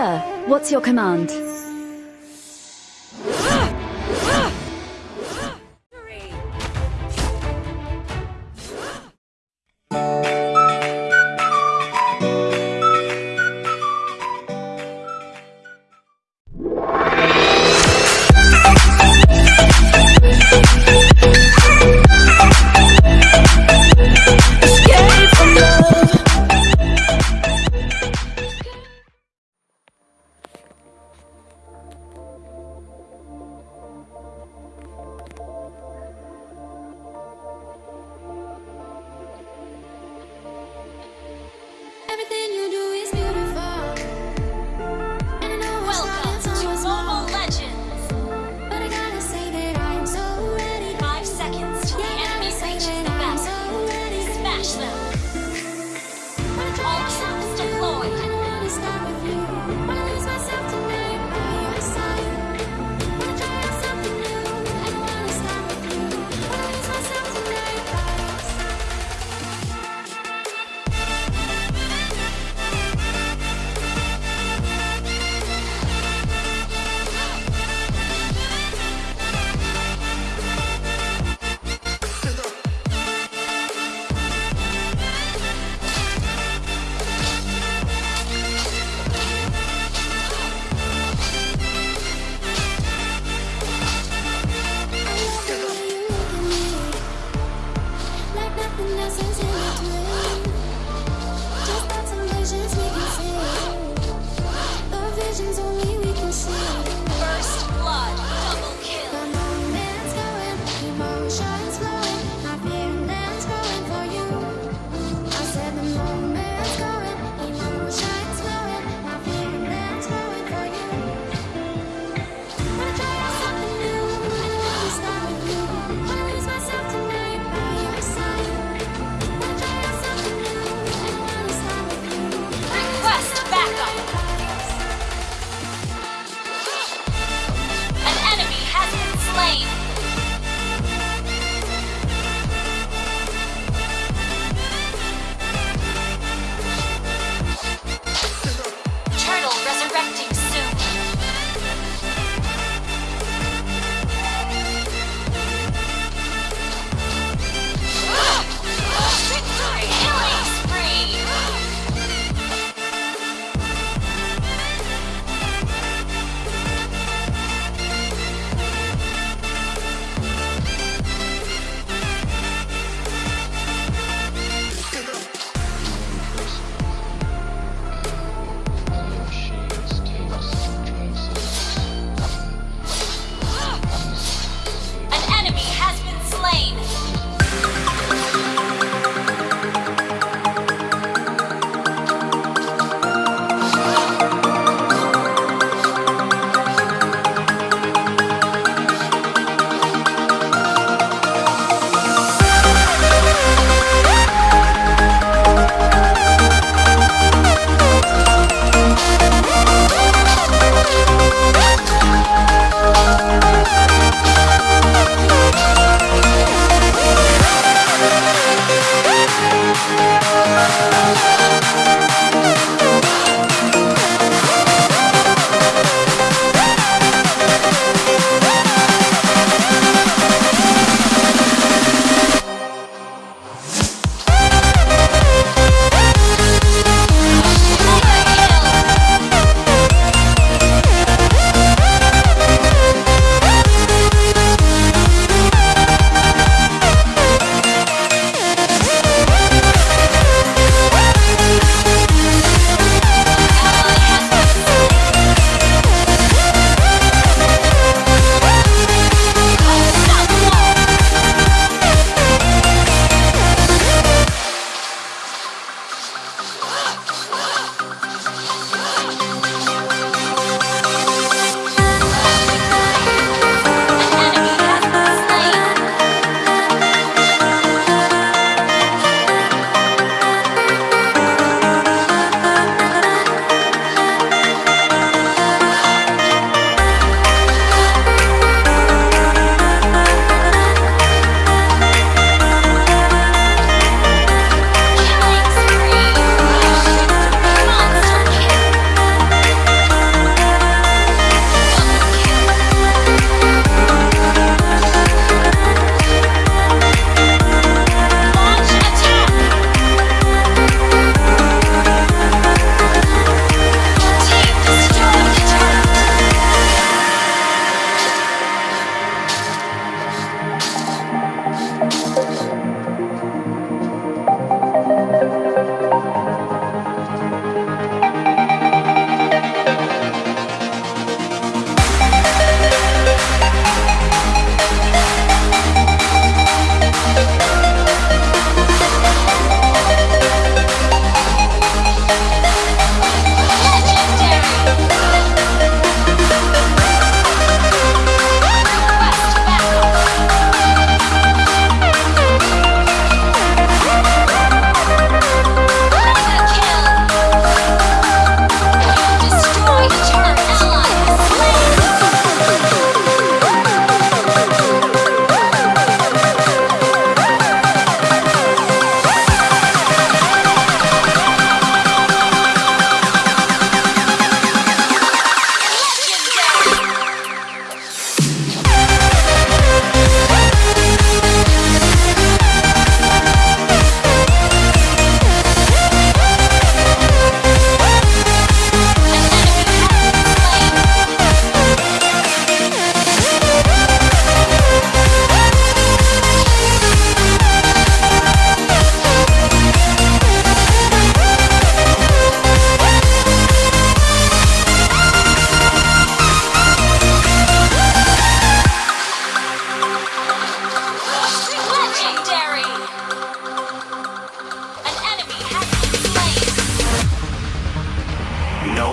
Sir, what's your command?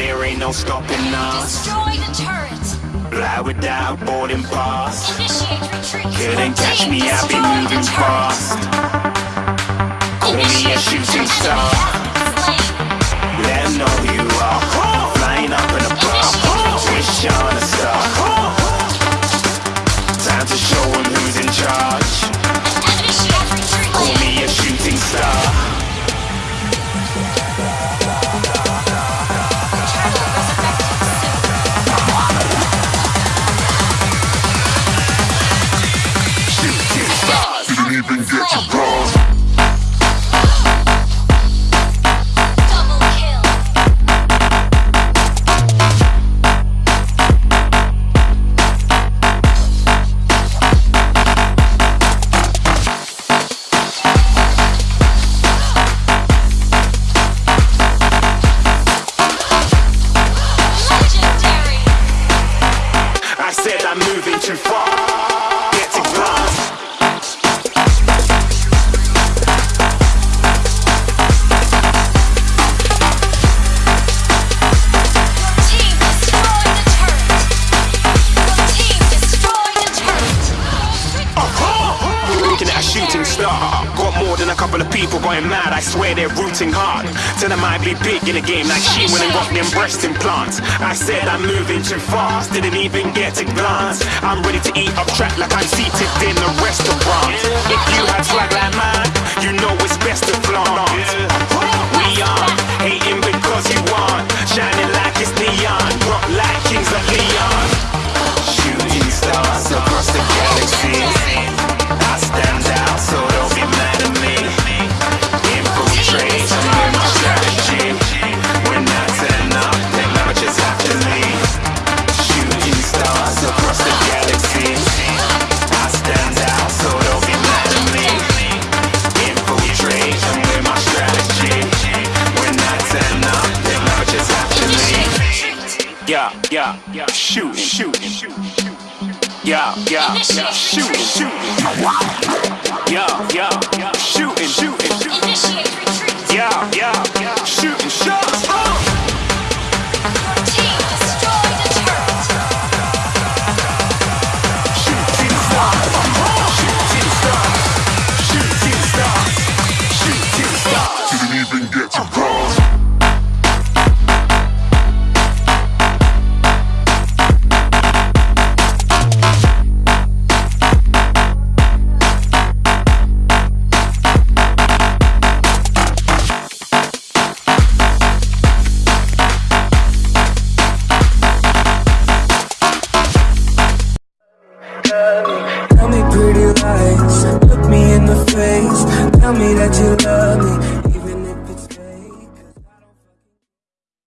There ain't no stopping us. Destroy the turret. Fly without boarding pass. Initiate retreat. Couldn't catch me, I've been moving fast. Call me a shooting star. Let know who you are. Flying up in a bar. Wish on a star. Stars. Didn't a couple of people going mad. I swear they're rooting hard. Tell them I be big in the game like she when and got them breast implants. I said I'm moving too fast. Didn't even get a glance. I'm ready to eat up track like I'm seated in a restaurant. If you Yeah, yeah, yeah. Shoot, shoot, shoot. Yeah, yeah, yeah. Shoot, shoot. Yeah, yeah, yeah. Shooting, shooting, shooting. Yeah, yeah, yeah. Shooting shots. Uh.